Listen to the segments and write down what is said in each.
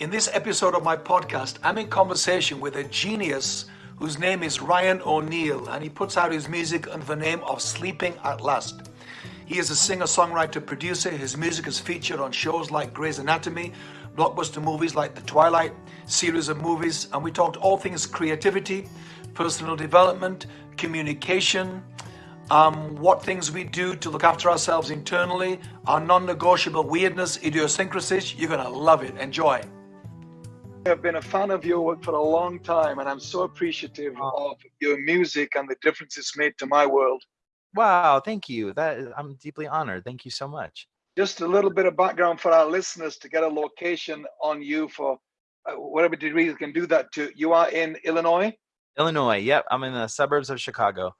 In this episode of my podcast, I'm in conversation with a genius whose name is Ryan O'Neill, and he puts out his music under the name of Sleeping at Last. He is a singer, songwriter, producer. His music is featured on shows like Grey's Anatomy, blockbuster movies like The Twilight series of movies, and we talked all things creativity, personal development, communication, um, what things we do to look after ourselves internally, our non negotiable weirdness, idiosyncrasies. You're going to love it. Enjoy. I've been a fan of your work for a long time, and I'm so appreciative of your music and the difference it's made to my world. Wow, thank you. That I'm deeply honored. Thank you so much. Just a little bit of background for our listeners to get a location on you for uh, whatever degree you can do that to. You are in Illinois. Illinois. Yep, I'm in the suburbs of Chicago.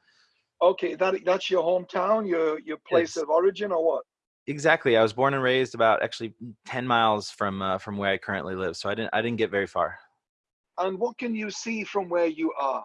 Okay, that that's your hometown, your your place yes. of origin, or what? Exactly. I was born and raised about actually 10 miles from uh, from where I currently live. So I didn't I didn't get very far. And what can you see from where you are?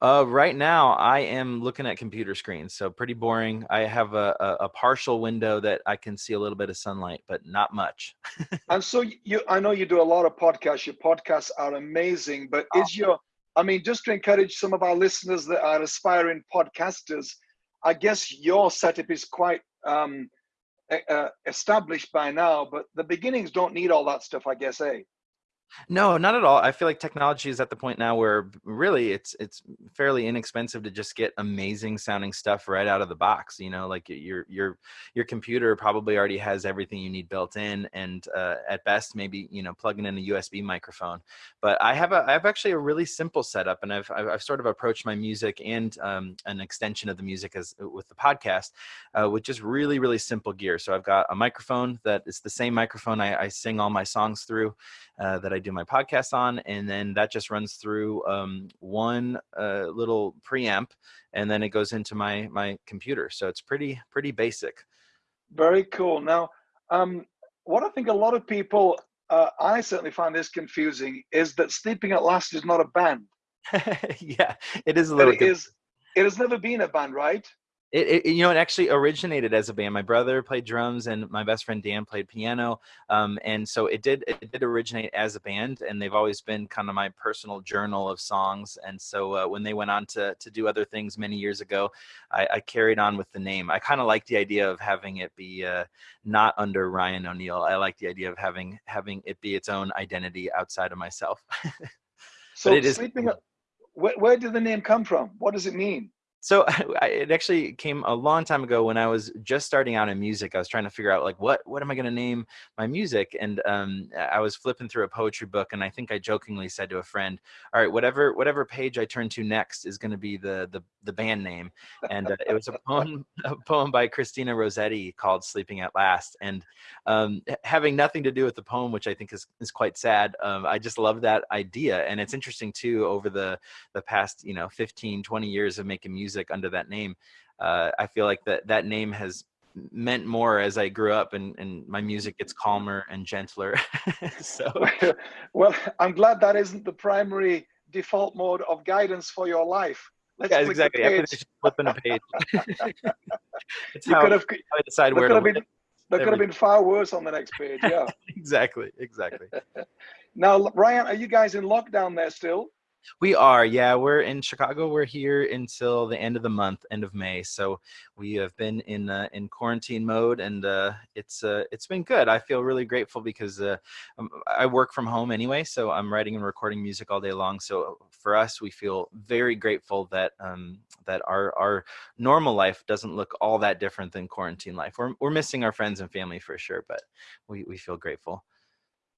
Uh, right now, I am looking at computer screens, so pretty boring. I have a, a, a, partial window that I can see a little bit of sunlight, but not much. and so you, I know you do a lot of podcasts. Your podcasts are amazing, but oh. is your, I mean, just to encourage some of our listeners that are aspiring podcasters, I guess your setup is quite um, uh, established by now, but the beginnings don't need all that stuff, I guess, eh? No, not at all. I feel like technology is at the point now where really it's it's fairly inexpensive to just get amazing sounding stuff right out of the box. You know, like your your your computer probably already has everything you need built in, and uh, at best maybe you know plugging in a USB microphone. But I have a I have actually a really simple setup, and I've I've, I've sort of approached my music and um, an extension of the music as uh, with the podcast uh, with just really really simple gear. So I've got a microphone that is the same microphone I, I sing all my songs through uh, that I do my podcast on, and then that just runs through um, one uh, little preamp, and then it goes into my my computer. So it's pretty pretty basic. Very cool. Now, um, what I think a lot of people, uh, I certainly find this confusing, is that Sleeping at Last is not a band. yeah, it is a little. It is. It has never been a band, right? It, it, you know it actually originated as a band. My brother played drums and my best friend dan played piano um, and so it did it did originate as a band and they've always been kind of my personal journal of songs and so uh, when they went on to to do other things many years ago i, I carried on with the name. I kind of like the idea of having it be uh, not under ryan o'neill. I like the idea of having having it be its own identity outside of myself. So it is, sleeping where, where did the name come from? What does it mean so I, it actually came a long time ago when I was just starting out in music. I was trying to figure out like what what am I going to name my music, and um, I was flipping through a poetry book, and I think I jokingly said to a friend, "All right, whatever whatever page I turn to next is going to be the the the band name." And uh, it was a poem a poem by Christina Rossetti called "Sleeping at Last." And um, having nothing to do with the poem, which I think is is quite sad, um, I just love that idea, and it's interesting too. Over the the past you know 15 20 years of making music music under that name. Uh, I feel like that that name has meant more as I grew up and, and my music gets calmer and gentler. so, well, I'm glad that isn't the primary default mode of guidance for your life. Let's yeah, exactly. I flipping a page. it's you how, could have, I decide where to. Been, there could have been far worse on the next page. Yeah. exactly. Exactly. now, Ryan, are you guys in lockdown there still? We are, yeah. We're in Chicago. We're here until the end of the month, end of May. So we have been in uh, in quarantine mode, and uh, it's uh, it's been good. I feel really grateful because uh, um, I work from home anyway, so I'm writing and recording music all day long. So for us, we feel very grateful that um, that our our normal life doesn't look all that different than quarantine life. We're we're missing our friends and family for sure, but we we feel grateful.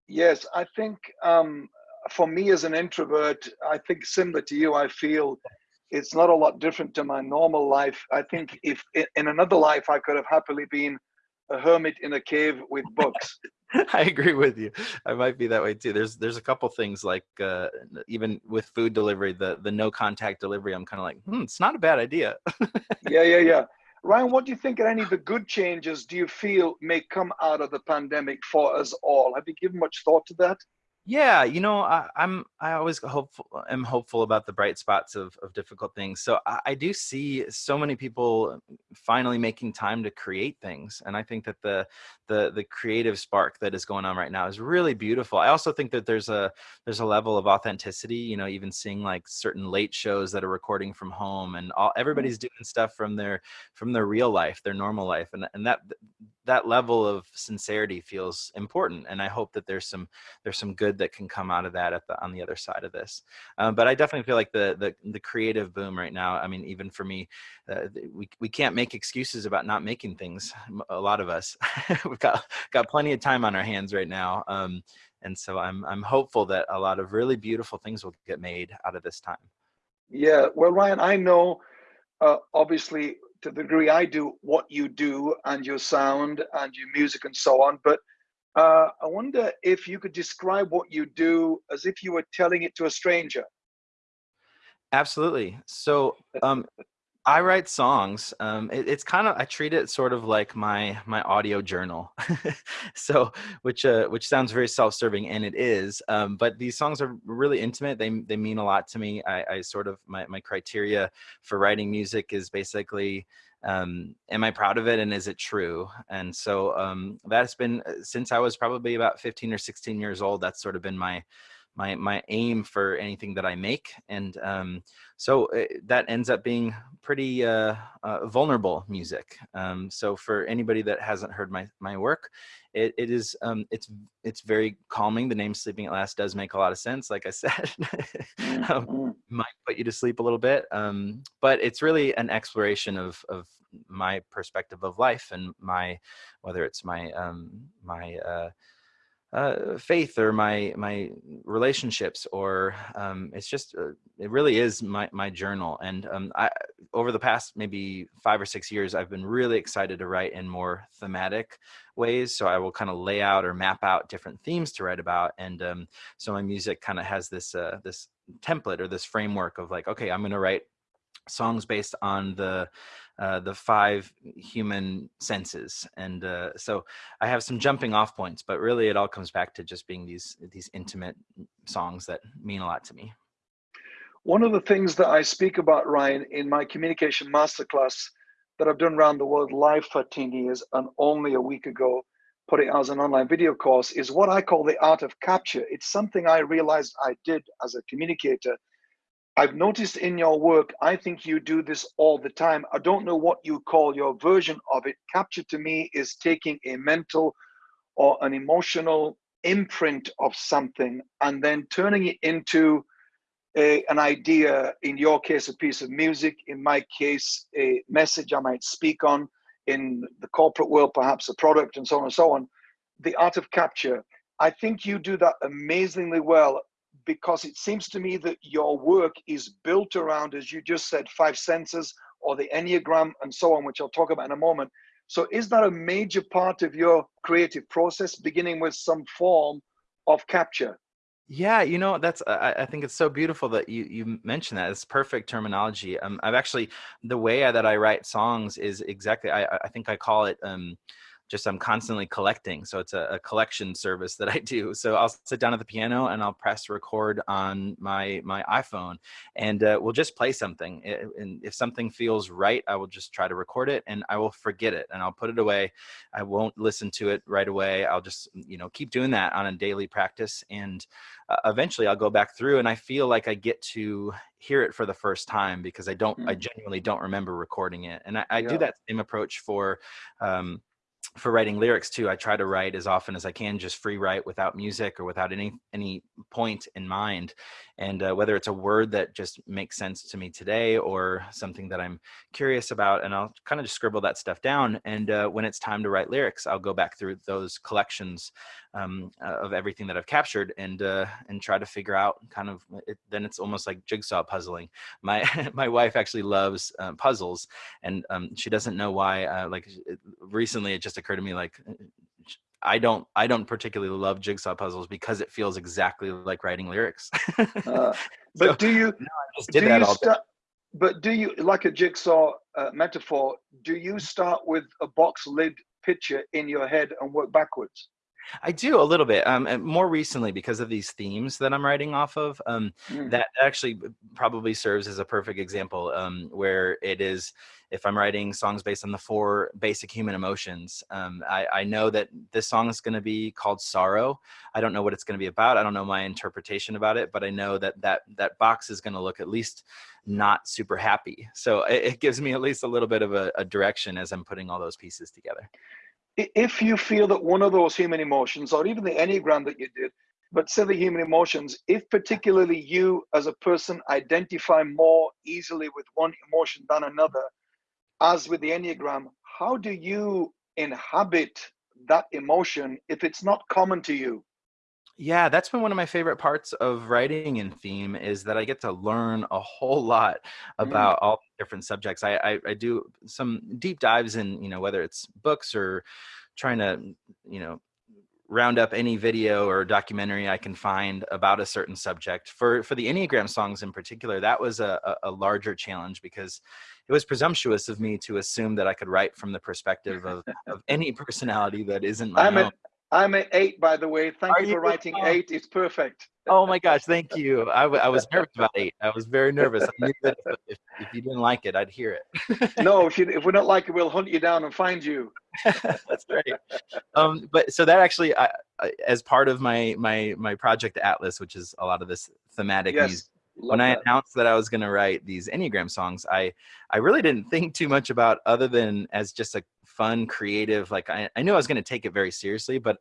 Yes, I think um, for me as an introvert, I think similar to you, I feel it's not a lot different to my normal life. I think if in another life I could have happily been a hermit in a cave with books. I agree with you. I might be that way too. There's there's a couple things like uh, even with food delivery, the the no contact delivery. I'm kind of like, hmm, it's not a bad idea. yeah, yeah, yeah. Ryan, what do you think are any of the good changes do you feel may come out of the pandemic for us all? Have you given much thought to that? Yeah, you know, I, I'm I always hopeful am hopeful about the bright spots of of difficult things. So I, I do see so many people finally making time to create things, and I think that the the the creative spark that is going on right now is really beautiful. I also think that there's a there's a level of authenticity. You know, even seeing like certain late shows that are recording from home, and all Mm. everybody's doing stuff from their from their real life, their normal life, and and that that level of sincerity feels important. And I hope that there's some there's some good that can come out of that at the on the other side of this. Um, but I definitely feel like the the the creative boom right now. I mean, even for me, uh, we we can't make excuses about not making things. A lot of us, we've got got plenty of time on our hands right now. Um, and so I'm I'm hopeful that a lot of really beautiful things will get made out of this time. Yeah, well, Ryan, I know uh, obviously to the degree I do what you do and your sound and your music and so on, but uh, I wonder if you could describe what you do as if you were telling it to a stranger. Absolutely. So um, I write songs. Um, it, it's kind of I treat it sort of like my my audio journal. so which uh, which sounds very self-serving, and it is. Um, but these songs are really intimate. They they mean a lot to me. I, I sort of my my criteria for writing music is basically um am i proud of it and is it true and so um that's been uh, since i was probably about 15 or 16 years old that's sort of been my my my aim for anything that I make, and um, so uh, that ends up being pretty uh, uh, vulnerable music. Um, so for anybody that hasn't heard my my work, it, it is um, it's it's very calming. The name "Sleeping at Last" does make a lot of sense. Like I said, um, Mm-hmm. might put you to sleep a little bit, um, but it's really an exploration of of my perspective of life and my whether it's my um, my uh, uh, faith or my my relationships or um, it's just uh, it really is my my journal. And um, I over the past maybe five or six years I've been really excited to write in more thematic ways. So I will kind of lay out or map out different themes to write about. And um, so my music kind of has this uh, this template or this framework of like okay I'm going to write songs based on the uh, the five human senses and uh, so i have some jumping off points but really it all comes back to just being these these intimate songs that mean a lot to me One of the things that I speak about, Ryan, in my communication masterclass that I've done around the world live for 10 years and only a week ago put it as an online video course is what I call the art of capture. It's something I realized I did as a communicator I've noticed in your work, I think you do this all the time. I don't know what you call your version of it. Capture to me is taking a mental or an emotional imprint of something and then turning it into a, an idea, in your case, a piece of music, in my case, a message I might speak on, in the corporate world, perhaps a product, and so on and so on. The art of capture. I think you do that amazingly well because it seems to me that your work is built around, as you just said, five senses or the Enneagram and so on, which I'll talk about in a moment. So, is that a major part of your creative process, beginning with some form of capture? Yeah, you know, that's I, I think it's so beautiful that you you mentioned that. It's perfect terminology. Um, I've actually the way that I write songs is exactly I I think I call it um just I'm constantly collecting. So it's a, a, collection service that I do. So I'll sit down at the piano and I'll press record on my my iPhone, and uh, we'll just play something. And if something feels right, I will just try to record it, and I will forget it, and I'll put it away. I won't listen to it right away. I'll just you know keep doing that on a daily practice, and uh, eventually I'll go back through, and I feel like I get to hear it for the first time because I don't, mm. I genuinely don't remember recording it, and I, I yeah. do that same approach for. Um, for writing lyrics too i try to write as often as i can just free write without music or without any any point in mind and uh, whether it's a word that just makes sense to me today or something that i'm curious about and i'll kind of just scribble that stuff down and uh, when it's time to write lyrics i'll go back through those collections um, uh, of everything that i've captured and uh, and try to figure out kind of it, then it's almost like jigsaw puzzling. My my wife actually loves uh, puzzles and um, she doesn't know why uh, like recently it just occurred to me like I don't I don't particularly love jigsaw puzzles because it feels exactly like writing lyrics. uh, but so, do you no, I just did that all day. But do you like a jigsaw uh, metaphor? Do you start with a box lid picture in your head and work backwards? I do a little bit. Um, more recently because of these themes that I'm writing off of. Um, mm. That actually probably serves as a perfect example um, where it is. If I'm writing songs based on the four basic human emotions, um, I, I, know that this song is going to be called sorrow. I don't know what it's going to be about. I don't know my interpretation about it, but I know that that that box is going to look at least not super happy. So it, it gives me at least a little bit of a, a direction as I'm putting all those pieces together if you feel that one of those human emotions, or even the Enneagram that you did, but say the human emotions, if particularly you as a person identify more easily with one emotion than another, as with the Enneagram, how do you inhabit that emotion if it's not common to you? Yeah, that's been one of my favorite parts of writing in theme is that I get to learn a whole lot mm. about mm. all different subjects. I, I, I do some deep dives in, you know, whether it's books or trying to, you know, round up any video or documentary I can find about a certain subject. For for the Enneagram songs in particular, that was a, a, larger challenge because it was presumptuous of me to assume that I could write from the perspective of, of any personality that isn't my I'm own. I'm at eight, by the way. Thank you, you for writing oh. eight. It's perfect. Oh my gosh, thank you. I, I was nervous about eight. I was very nervous. I knew that if, if, you didn't like it, I'd hear it. no, if you if we don't like it, we'll hunt you down and find you. That's right. Um, but so that actually, I, I, as part of my my my project Atlas, which is a lot of this thematic yes. music Love when that. I announced that I was going to write these Enneagram songs, I I really didn't think too much about other than as just a fun, creative. Like I, I knew I was going to take it very seriously, but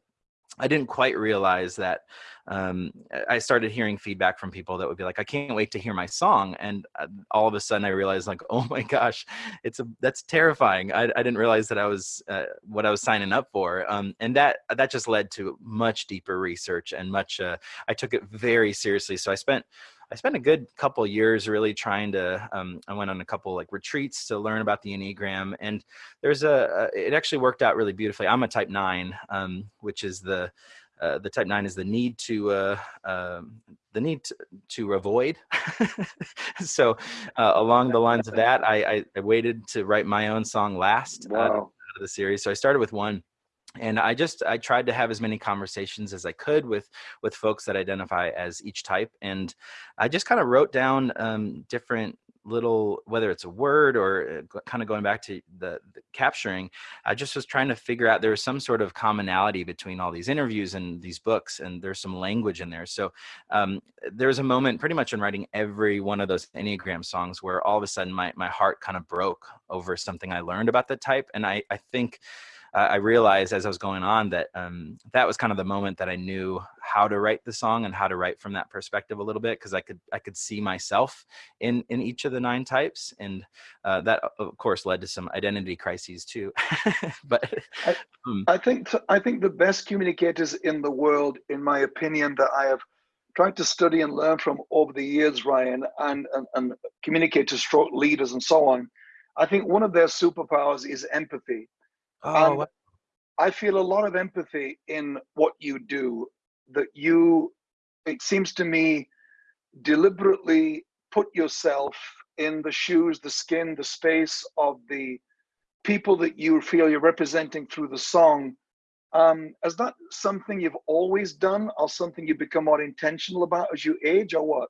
I didn't quite realize that um, I started hearing feedback from people that would be like, "I can't wait to hear my song," and uh, all of a sudden I realized, like, "Oh my gosh, it's a that's terrifying." I, I didn't realize that I was uh, what I was signing up for, um, and that that just led to much deeper research and much. Uh, I took it very seriously, so I spent I spent a good couple years really trying to. Um, I went on a couple like retreats to learn about the enneagram, and there's a. it actually worked out really beautifully. I'm a Type Nine, um, which is the uh, the Type Nine is the need to uh, um, the need to, to avoid. so uh, along the lines of that, I, I, I, waited to write my own song last wow. out of the series. So I started with one and i just i tried to have as many conversations as i could with with folks that identify as each type and i just kind of wrote down um, different little whether it's a word or uh, kind of going back to the, the, capturing i just was trying to figure out there was some sort of commonality between all these interviews and these books and there's some language in there. So um, there was a moment pretty much in writing every one of those enneagram songs where all of a sudden my, my heart kind of broke over something i learned about the type and i i think uh, I realized as I was going on that um, that was kind of the moment that I knew how to write the song and how to write from that perspective a little bit because I could I could see myself in in each of the nine types, and uh, that of course led to some identity crises too. but I, um, I think I think the best communicators in the world, in my opinion, that I have tried to study and learn from over the years, Ryan, and, and, and communicators, stroke leaders, and so on. I think one of their superpowers is empathy. Oh, I feel a lot of empathy in what you do. That you, it seems to me, deliberately put yourself in the shoes, the skin, the space of the people that you feel you're representing through the song. Um, is that something you've always done, or something you become more intentional about as you age, or what?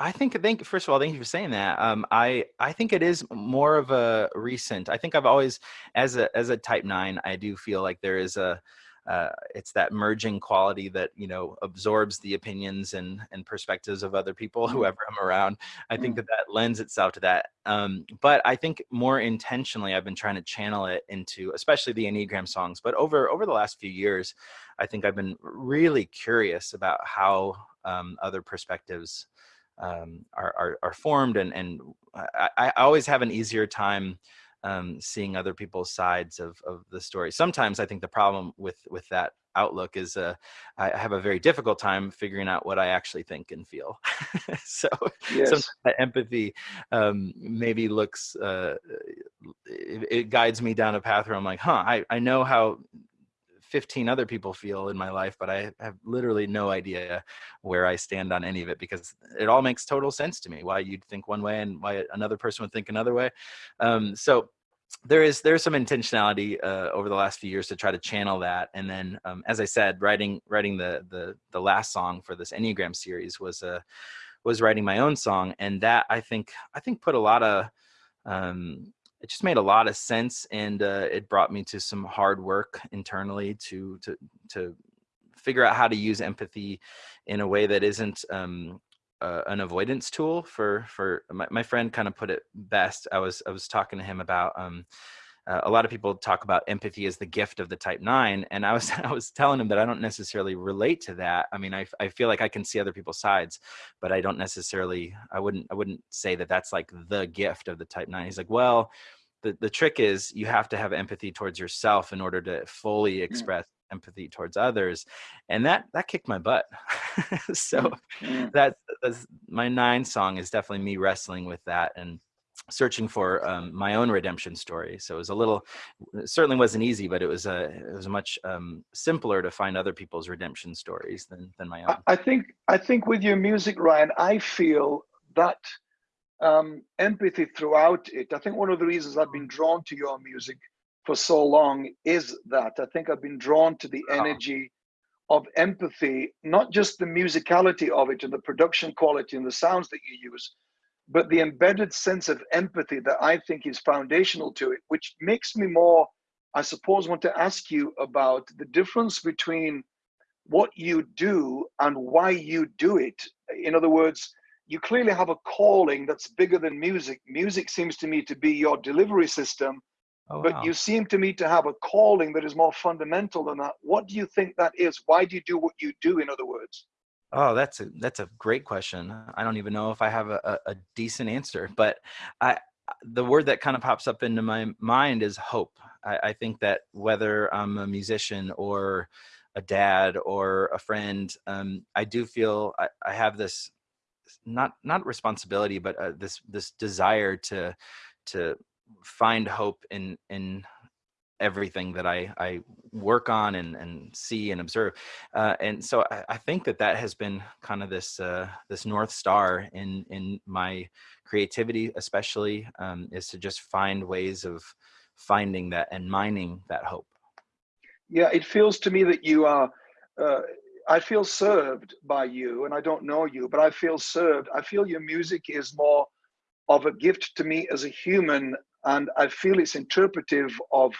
I think thank first of all, thank you for saying that. Um, I I think it is more of a recent. I think I've always, as a as a Type Nine, I do feel like there is a, uh, it's that merging quality that you know absorbs the opinions and and perspectives of other people, mm-hmm. whoever I'm around. I think mm-hmm. that that lends itself to that. Um, but I think more intentionally, I've been trying to channel it into, especially the Enneagram songs. But over over the last few years, I think I've been really curious about how um, other perspectives um, are, are, are formed and and I, I always have an easier time um, seeing other people's sides of, of the story. Sometimes I think the problem with with that outlook is uh, I have a very difficult time figuring out what I actually think and feel. so yes. that empathy um, maybe looks uh, it, it, guides me down a path where I'm like, huh, I, I know how 15 other people feel in my life, but I have literally no idea where I stand on any of it because it all makes total sense to me. Why you'd think one way and why another person would think another way. Um, so there is there's some intentionality uh, over the last few years to try to channel that and then um, as i said writing writing the the the last song for this enneagram series was uh, was writing my own song and that i think i think put a lot of um, it just made a lot of sense and uh, it brought me to some hard work internally to to to figure out how to use empathy in a way that isn't um, uh, an avoidance tool for for my, my friend kind of put it best i was i was talking to him about um, uh, a lot of people talk about empathy as the gift of the type 9 and i was i was telling him that i don't necessarily relate to that. I mean I, I feel like i can see other people's sides but i don't necessarily i wouldn't i wouldn't say that that's like the gift of the type 9 he's like well the, the trick is you have to have empathy towards yourself in order to fully express empathy towards others and that that kicked my butt. So mm-hmm. that that's, my nine song is definitely me wrestling with that and searching for um, my own redemption story so it was a little it certainly wasn't easy but it was a it was much um, simpler to find other people's redemption stories than than my own. I think i think with your music ryan i feel that um, empathy throughout it i think one of the reasons i've been drawn to your music for so long is that I think I've been drawn to the energy of empathy, not just the musicality of it and the production quality and the sounds that you use, but the embedded sense of empathy that I think is foundational to it, which makes me more, I suppose, want to ask you about the difference between what you do and why you do it. In other words, you clearly have a calling that's bigger than music. Music seems to me to be your delivery system Oh, but wow. you seem to me to have a calling that is more fundamental than that. What do you think that is? Why do you do what you do, in other words? Oh, that's a that's a great question. I don't even know if I have a, a decent answer, but I the word that kind of pops up into my mind is hope. I, I think that whether I'm a musician or a dad or a friend, um, I do feel I, I have this not not responsibility, but uh, this this desire to to find hope in in everything that I, I work on and, and see and observe. Uh, and so I, I, think that that has been kind of this, uh, this North star in, in my creativity, especially um, is to just find ways of finding that and mining that hope. Yeah, it feels to me that you are, uh, I feel served by you and I don't know you, but I feel served. I feel your music is more of a gift to me as a human and I feel it's interpretive of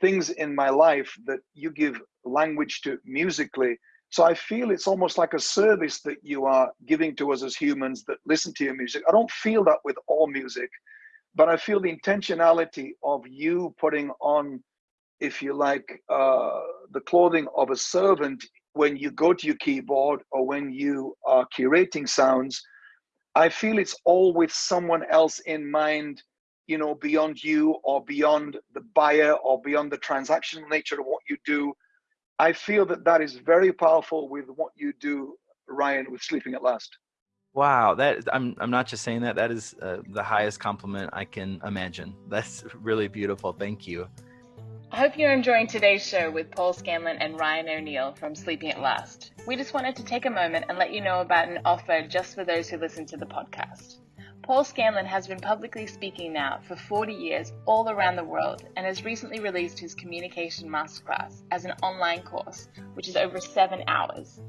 things in my life that you give language to musically. So I feel it's almost like a service that you are giving to us as humans that listen to your music. I don't feel that with all music, but I feel the intentionality of you putting on, if you like, uh, the clothing of a servant when you go to your keyboard or when you are curating sounds. I feel it's all with someone else in mind you know, beyond you or beyond the buyer or beyond the transactional nature of what you do. I feel that that is very powerful with what you do, Ryan, with Sleeping at Last. Wow, that I'm I'm not just saying that. That is uh, the highest compliment I can imagine. That's really beautiful. Thank you. I hope you're enjoying today's show with Paul Scanlon and Ryan O'Neill from Sleeping at Last. We just wanted to take a moment and let you know about an offer just for those who listen to the podcast. Paul Scanlon has been publicly speaking now for 40 years all around the world and has recently released his Communication Masterclass as an online course, which is over seven hours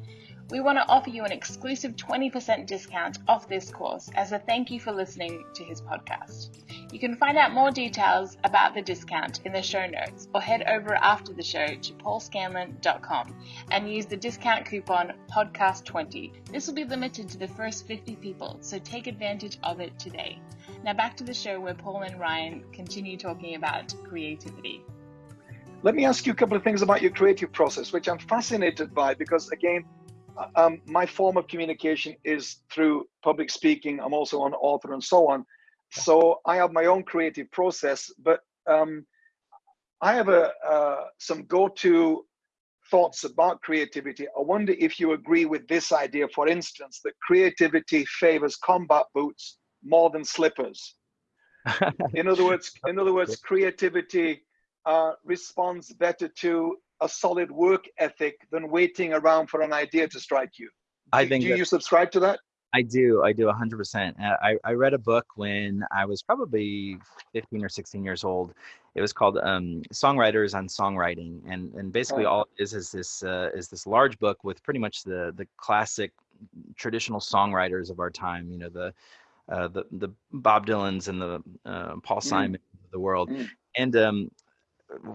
we want to offer you an exclusive 20% discount off this course as a thank you for listening to his podcast. You can find out more details about the discount in the show notes or head over after the show to paulscanlon.com and use the discount coupon podcast20. This will be limited to the first 50 people, so take advantage of it today. Now back to the show where Paul and Ryan continue talking about creativity. Let me ask you a couple of things about your creative process, which I'm fascinated by because, again, um, my form of communication is through public speaking. I'm also an author and so on. So I have my own creative process, but um, I have a uh, some go-to thoughts about creativity. I wonder if you agree with this idea, for instance, that creativity favors combat boots more than slippers. in other words, in other words, creativity uh, responds better to a solid work ethic than waiting around for an idea to strike you. I think do you subscribe to that? I do. I do 100%. I, I read a book when I was probably 15 or 16 years old. It was called um, Songwriters on Songwriting, and and basically all it is is this uh, is this large book with pretty much the the classic traditional songwriters of our time. You know the uh, the the Bob Dylans and the uh, Paul. Simon mm. of the world, mm. and um,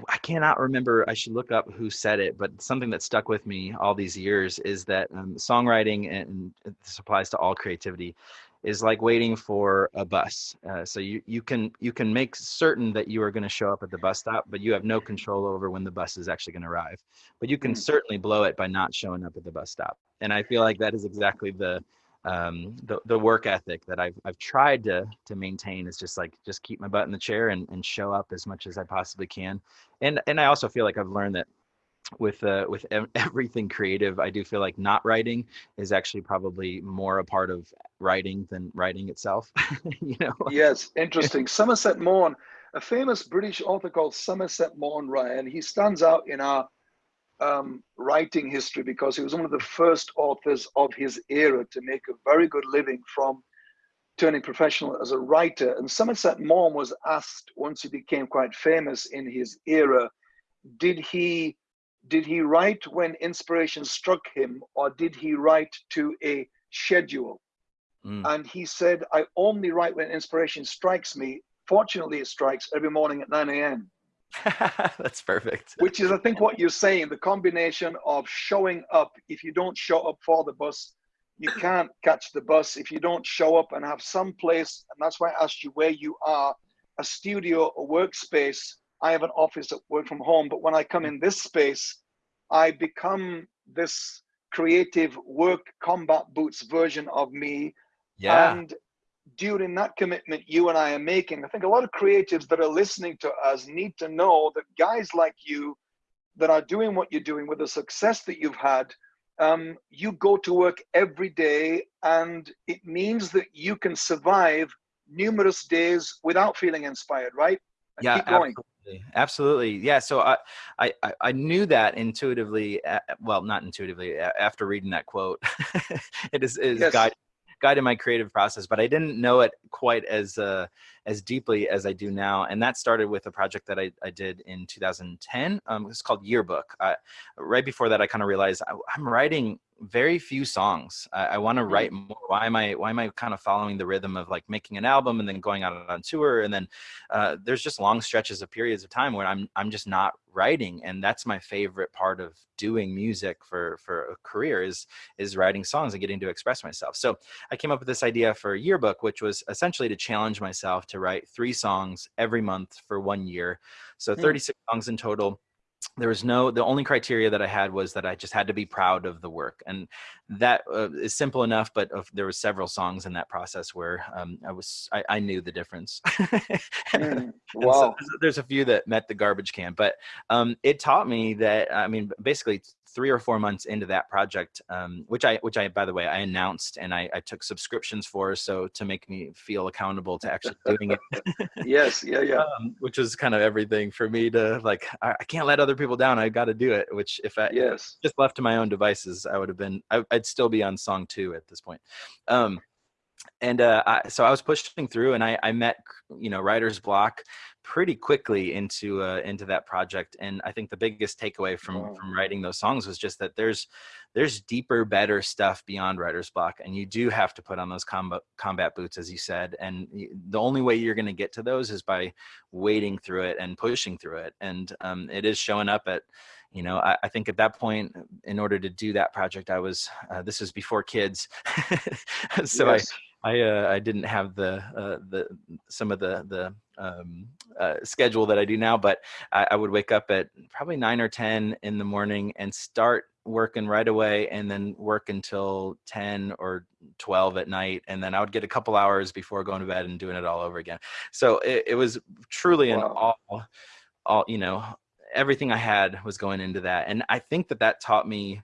I cannot remember. I should look up who said it, but something that stuck with me all these years is that um, songwriting, and this applies to all creativity, is like waiting for a bus. Uh, so you you can you can make certain that you are going to show up at the bus stop, but you have no control over when the bus is actually going to arrive. But you can mm. certainly blow it by not showing up at the bus stop. And I feel like that is exactly the um, the, the work ethic that I've, I've tried to, to maintain is just like, just keep my butt in the chair and, and show up as much as I possibly can. And, and I also feel like I've learned that with, uh, with everything creative, I do feel like not writing is actually probably more a part of writing than writing itself, you know? Yes. Interesting. Somerset Maugham, a famous British author called Somerset Maugham, Ryan, he stands out in our um, writing history because he was one of the first authors of his era to make a very good living from turning professional as a writer. And Somerset Maugham was asked once he became quite famous in his era, did he did he write when inspiration struck him or did he write to a schedule? Mm. And he said, I only write when inspiration strikes me. Fortunately, it strikes every morning at 9 a.m. That's perfect. Which is, I think, what you're saying the combination of showing up. If you don't show up for the bus, you can't catch the bus. If you don't show up and have some place, and that's why I asked you where you are a studio, a workspace. I have an office at work from home, but when I come in this space, I become this creative work combat boots version of me. Yeah. And during that commitment you and I are making, I think a lot of creatives that are listening to us need to know that guys like you that are doing what you're doing with the success that you've had, um, you go to work every day and it means that you can survive numerous days without feeling inspired, right? And yeah, absolutely. Absolutely. Yeah. So I, I, I knew that intuitively. Well, not intuitively. After reading that quote, it is, it is yes. guided guided my creative process, but I didn't know it quite as uh, as deeply as I do now. And that started with a project that I, I did in 2010. Um, it's called Yearbook. right before that, I kind of realized I, I'm writing very few songs. I, I want to mm-hmm. write more. Why am I why am I kind of following the rhythm of like making an album and then going out on tour and then uh, there's just long stretches of periods of time where I'm I'm just not writing and that's my favorite part of doing music for for a career is is writing songs and getting to express myself. So I came up with this idea for a yearbook, which was essentially to challenge myself to write three songs every month for one year. So hmm. 36 mm. songs in total there was no the only criteria that i had was that i just had to be proud of the work and that uh, is simple enough but uh, there were several songs in that process where um, i was I, I, knew the difference mm, wow. So there's a few that met the garbage can but um, it taught me that i mean basically three or four months into that project, um, which I, which I, by the way, I announced and I, I took subscriptions for, so to make me feel accountable to actually doing it. yes, yeah, yeah. Um, which was kind of everything for me to like. I, I can't let other people down. I got to do it. Which if I yes just left to my own devices, I would have been. I, would still be on song two at this point. Um, and uh, I, so I was pushing through, and I, I met you know writer's block pretty quickly into uh, into that project. And I think the biggest takeaway from from writing those songs was just that there's there's deeper, better stuff beyond writer's block, and you do have to put on those combat combat boots, as you said. And the only way you're going to get to those is by wading through it and pushing through it. And um, it is showing up at you know, I, I, think at that point, in order to do that project, I was, uh, this was before kids. so yes. I, I uh, I didn't have the uh, the some of the the um, uh, schedule that I do now, but I, I, would wake up at probably nine or ten in the morning and start working right away, and then work until ten or twelve at night, and then I would get a couple hours before going to bed and doing it all over again. So it, it was truly wow. an all all you know everything I had was going into that, and I think that that taught me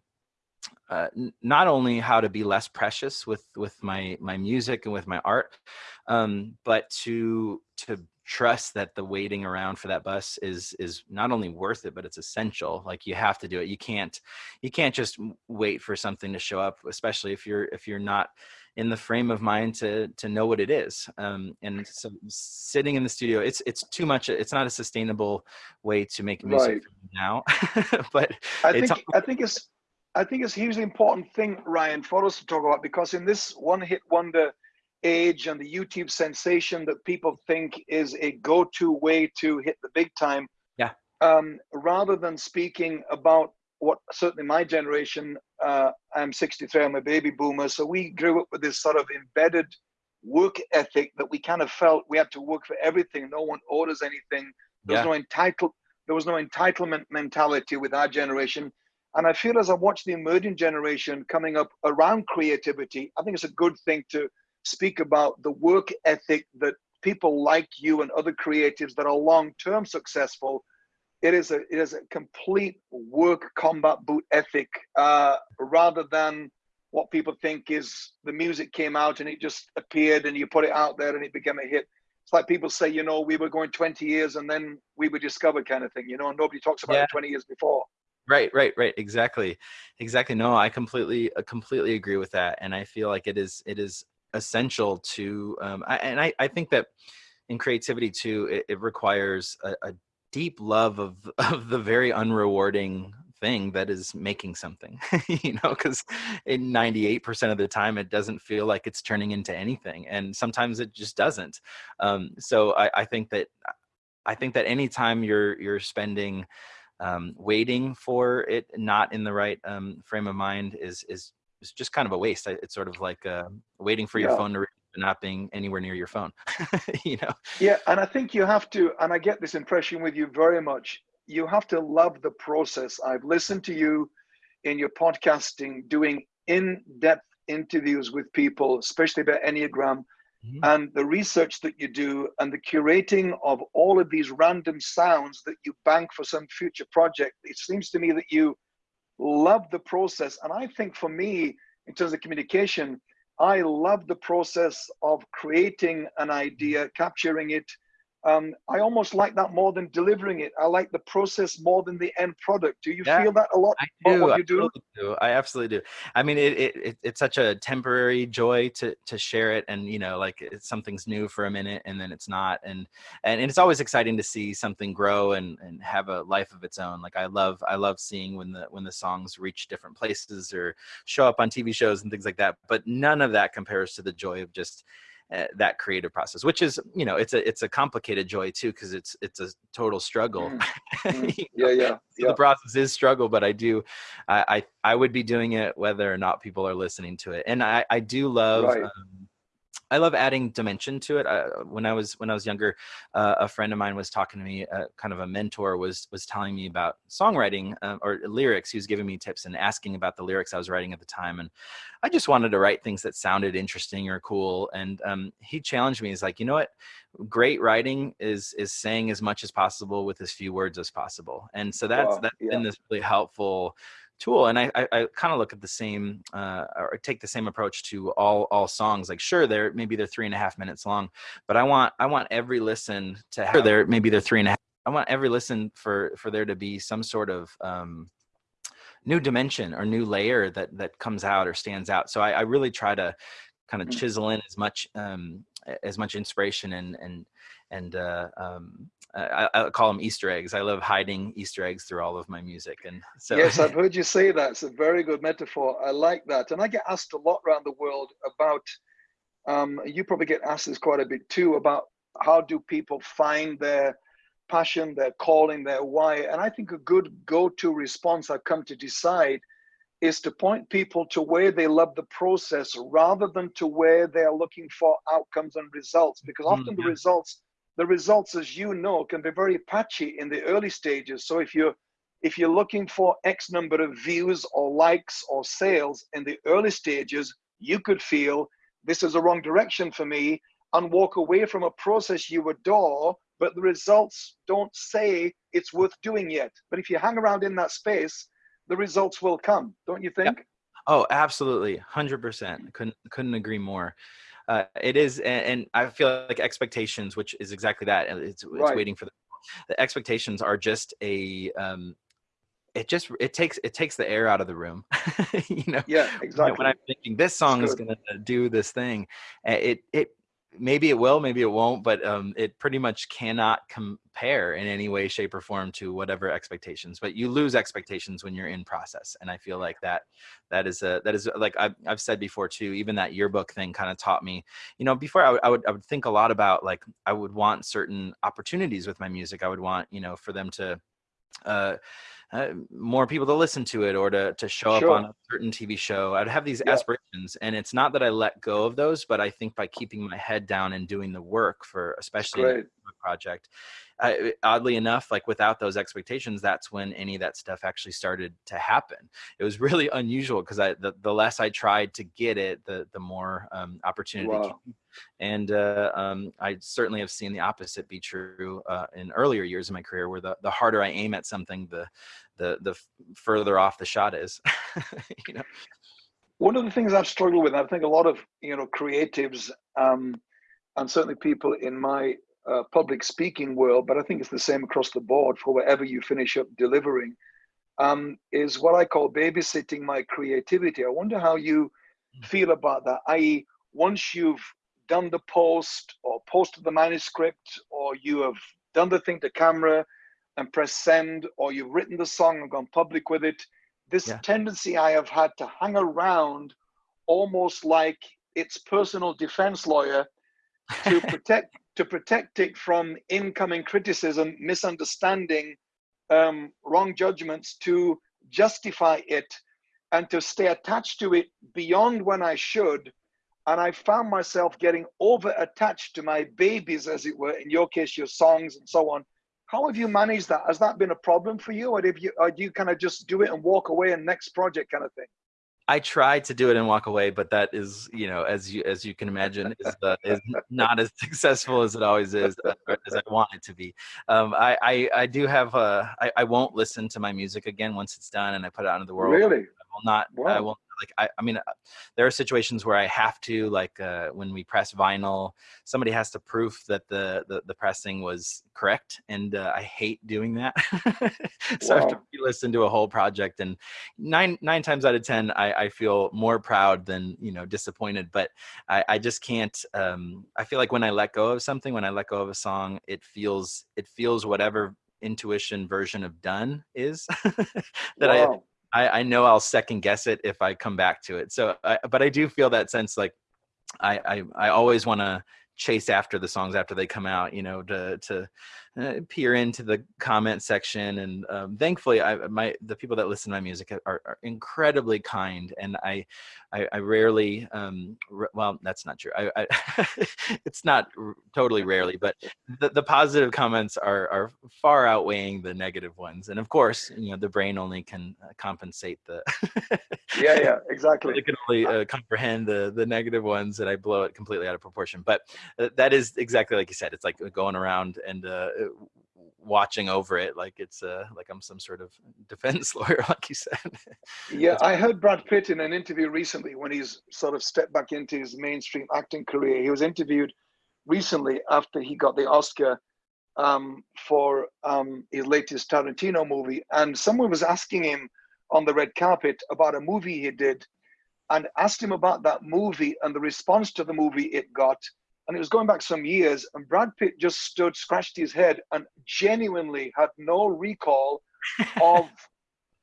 uh, not only how to be less precious with with my my music and with my art, um, but to to trust that the waiting around for that bus is is not only worth it but it's essential like you have to do it. You can't you can't just wait for something to show up especially if you're if you're not in the frame of mind to to know what it is. Um, and so sitting in the studio it's it's too much it's not a sustainable way to make music right. now but i think i think it's i think it's a hugely important thing ryan for us to talk about because in this one hit wonder age and the YouTube sensation that people think is a go-to way to hit the big time. Yeah. Um, rather than speaking about what certainly my generation, uh, I'm 63, I'm a baby boomer, so we grew up with this sort of embedded work ethic that we kind of felt we had to work for everything. No one orders anything. There was yeah. no entitled. There was no entitlement mentality with our generation. And I feel as I watch the emerging generation coming up around creativity, I think it's a good thing to speak about the work ethic that people like you and other creatives that are long-term successful it is a it is a complete work combat boot ethic uh, rather than what people think is the music came out and it just appeared and you put it out there and it became a hit. It's like people say you know we were going 20 years and then we were discovered kind of thing you know nobody talks about yeah. it 20 years before. Right right right exactly exactly. No i completely uh, completely agree with that and i feel like it is it is essential to um, I, and I, I think that in creativity too it, it requires a, a, deep love of of the very unrewarding thing that is making something you know because in 98% of the time it doesn't feel like it's turning into anything and sometimes it just doesn't. Um, so I, I think that i think that anytime you're you're spending um, waiting for it not in the right um, frame of mind is is it's just kind of a waste. It's sort of like uh, waiting for your yeah. phone to ring not being anywhere near your phone, you know? Yeah. And I think you have to, and I get this impression with you very much. You have to love the process. I've listened to you in your podcasting doing in-depth interviews with people, especially about Enneagram mm-hmm. and the research that you do and the curating of all of these random sounds that you bank for some future project. It seems to me that you love the process. And I think for me, in terms of communication, I love the process of creating an idea, capturing it, um, I almost like that more than delivering it. I like the process more than the end product. Do you yeah, feel that a lot? I do. What you do? I, do. I absolutely do. I mean, it, it, it, it's such a temporary joy to to share it, and you know, like it's something's new for a minute, and then it's not, and and it's always exciting to see something grow and and have a life of its own. Like I love I love seeing when the when the songs reach different places or show up on TV shows and things like that. But none of that compares to the joy of just uh, that creative process which is you know it's a it's a complicated joy too because it's it's a total struggle mm. Mm. yeah yeah, so yeah. the process is struggle but i do I, I, I would be doing it whether or not people are listening to it and i i do love right. um, I love adding dimension to it. Uh, when I was when I was younger, uh, a friend of mine was talking to me, uh, kind of a mentor was was telling me about songwriting uh, or lyrics. He was giving me tips and asking about the lyrics I was writing at the time, and I just wanted to write things that sounded interesting or cool. And um, he challenged me. He's like, you know what? Great writing is is saying as much as possible with as few words as possible. And so that's wow, that's yeah. been this really helpful tool and i i, I kind of look at the same uh, or take the same approach to all all songs like sure they're maybe they're three and a half minutes long but i want i want every listen to have there maybe they're three and a half i want every listen for for there to be some sort of um new dimension or new layer that that comes out or stands out so i, I really try to kind of mm. chisel in as much um as much inspiration and and and uh, um, I, I, call them Easter eggs. I love hiding Easter eggs through all of my music, and so yes, I've heard you say that. It's a very good metaphor. I like that, and I get asked a lot around the world about. Um, you probably get asked this quite a bit too about how do people find their passion, their calling, their why, and I think a good go-to response I've come to decide is to point people to where they love the process rather than to where they're looking for outcomes and results because often mm -hmm. the results the results, as you know, can be very patchy in the early stages. So if you're if you're looking for X number of views or likes or sales in the early stages, you could feel this is a wrong direction for me and walk away from a process you adore, but the results don't say it's worth doing yet. But if you hang around in that space, the results will come, don't you think? Oh, absolutely. 100%. Couldn't couldn't agree more. uh, it is, and, and, I feel like expectations, which is exactly that. It's, right. it's waiting for the, the expectations are just a um, it just it takes it takes the air out of the room you know yeah exactly when i'm thinking this song is going to do this thing it it maybe it will maybe it won't but um, it pretty much cannot compare in any way shape or form to whatever expectations but you lose expectations when you're in process and i feel like that that is a that is like i've, I've said before too even that yearbook thing kind of taught me you know before I would, I would i would think a lot about like i would want certain opportunities with my music i would want you know for them to uh uh, more people to listen to it or to, to show sure. up on a certain TV show. I'd have these yeah. aspirations. And it's not that I let go of those, but I think by keeping my head down and doing the work for especially project, I, oddly enough, like without those expectations, that's when any of that stuff actually started to happen. It was really unusual because I the, the less I tried to get it, the the more um, opportunity wow. came. And uh, um, I certainly have seen the opposite be true uh, in earlier years of my career, where the, the harder I aim at something, the the the further off the shot is. you know. One of the things I've struggled with, I think a lot of you know creatives um, and certainly people in my uh, public speaking world, but I think it's the same across the board for wherever you finish up delivering, um, is what I call babysitting my creativity. I wonder how you hmm. feel about that, i.e., once you've done the post or posted the manuscript or you have done the thing to camera and press send or you've written the song and gone public with it, this yeah. tendency I have had to hang around almost like its personal defense lawyer to protect to protect it from incoming criticism, misunderstanding, um, wrong judgments, to justify it and to stay attached to it beyond when I should. And I found myself getting over attached to my babies, as it were, in your case, your songs and so on. How have you managed that? Has that been a problem for you? Or, you, or do you kind of just do it and walk away and next project kind of thing? I try to do it and walk away, but that is, you know, as you as you can imagine, is, uh, is not as successful as it always is, uh, as I want it to be. Um, I, I, I do have a, I, I won't listen to my music again once it's done and I put it out into the world. Really? I will not. Wow. I will like I, I mean uh, there are situations where i have to like uh, when we press vinyl somebody has to proof that the the, the pressing was correct and uh, i hate doing that so wow. i have to listen to a whole project and nine nine times out of ten i i feel more proud than you know disappointed but i i just can't um i feel like when i let go of something when i let go of a song it feels it feels whatever intuition version of done is that wow. I, I know I'll second guess it if I come back to it. So, I, but I do feel that sense like I, I, I always want to chase after the songs after they come out, you know, to, to uh, peer into the comment section. And um, thankfully I, my, the people that listen to my music are, are incredibly kind. And I, I, I rarely, um, well, that's not true. I, I it's not totally rarely, but the, the positive comments are, are far outweighing the negative ones. And of course, you know, the brain only can uh, compensate the, yeah, yeah, exactly. It can only uh, comprehend the, the negative ones and I blow it completely out of proportion. But uh, that is exactly like you said, it's like going around and uh, watching over it like it's uh like i'm some sort of defense lawyer like you said. Yeah i heard brad pitt in an interview recently when he's sort of stepped back into his mainstream acting career. He was interviewed recently after he got the oscar um, for um, his latest tarantino movie and someone was asking him on the red carpet about a movie he did and asked him about that movie and the response to the movie it got and it was going back some years, and Brad Pitt just stood, scratched his head, and genuinely had no recall of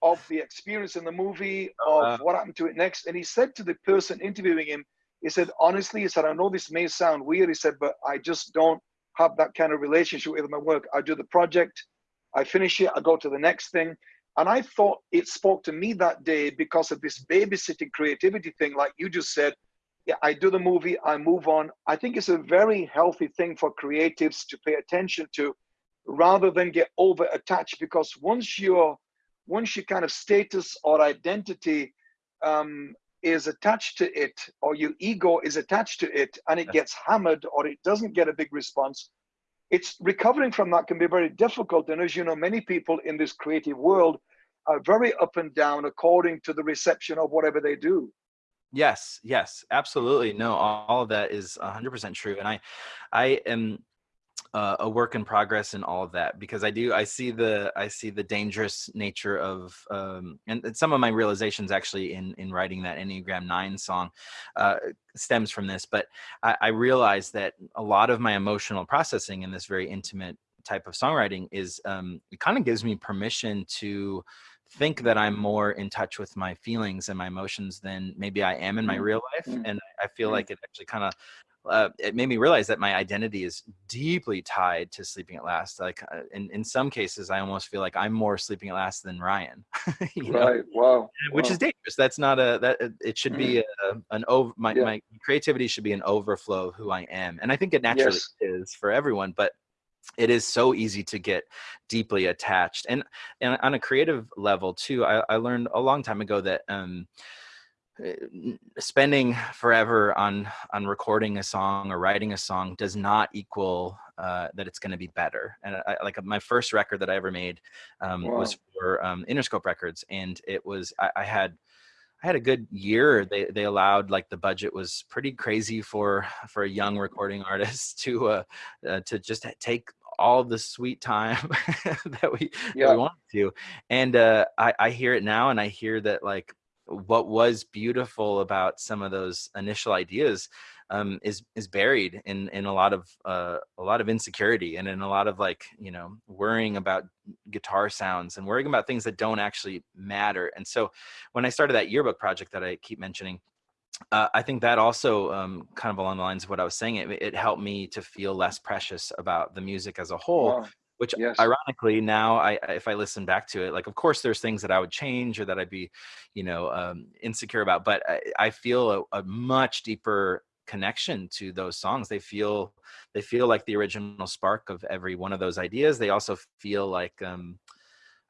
of the experience in the movie, of uh, what happened to it next. And he said to the person interviewing him, he said, honestly, he said, I know this may sound weird, he said, but I just don't have that kind of relationship with my work. I do the project, I finish it, I go to the next thing. And I thought it spoke to me that day because of this babysitting creativity thing, like you just said, yeah, I do the movie, I move on. I think it's a very healthy thing for creatives to pay attention to rather than get over attached because once your once your kind of status or identity um, is attached to it or your ego is attached to it and it gets hammered or it doesn't get a big response it's recovering from that can be very difficult. And as you know many people in this creative world are very up and down according to the reception of whatever they do Yes, yes, absolutely. No, all, of that is 100% true. And I, I am uh, a work in progress in all of that because I do I see the I see the dangerous nature of um, and, and, some of my realizations actually in in writing that Enneagram Nine song uh, stems from this. But I, I realized that a lot of my emotional processing in this very intimate type of songwriting is um, it kind of gives me permission to think that I'm more in touch with my feelings and my emotions than maybe I am in my mm-hmm. real life. Mm-hmm. And I feel mm-hmm. like it actually kind of uh, it made me realize that my identity is deeply tied to sleeping at last. Like uh, in, in some cases, I almost feel like I'm more sleeping at last than Ryan. you know? Right. Wow. Which wow. is dangerous. That's not a, that it should be a, an over, my, yeah. my creativity should be an overflow of who I am. And I think it naturally yes. is for everyone, but it is so easy to get deeply attached. And, and on a creative level too, I, I learned a long time ago that, um, uh, spending forever on on recording a song or writing a song does not equal uh, that it's going to be better. And I, like my first record that I ever made um, wow. was for um, Interscope Records, and it was I, I, had I had a good year. They they allowed like the budget was pretty crazy for for a young recording artist to uh, uh to just take all the sweet time that we yeah. that we wanted to. And uh, I I hear it now, and I hear that like what was beautiful about some of those initial ideas um, is is buried in in a lot of uh, a lot of insecurity and in a lot of like you know worrying about guitar sounds and worrying about things that don't actually matter. And so when I started that yearbook project that I keep mentioning, uh, I think that also um, kind of along the lines of what I was saying, it, it, helped me to feel less precious about the music as a whole. Wow which yes. ironically now I, if I listen back to it, like, of course there's things that I would change or that I'd be, you know, um, insecure about, but I, I feel a, a, much deeper connection to those songs. They feel, they feel like the original spark of every one of those ideas. They also feel like, um,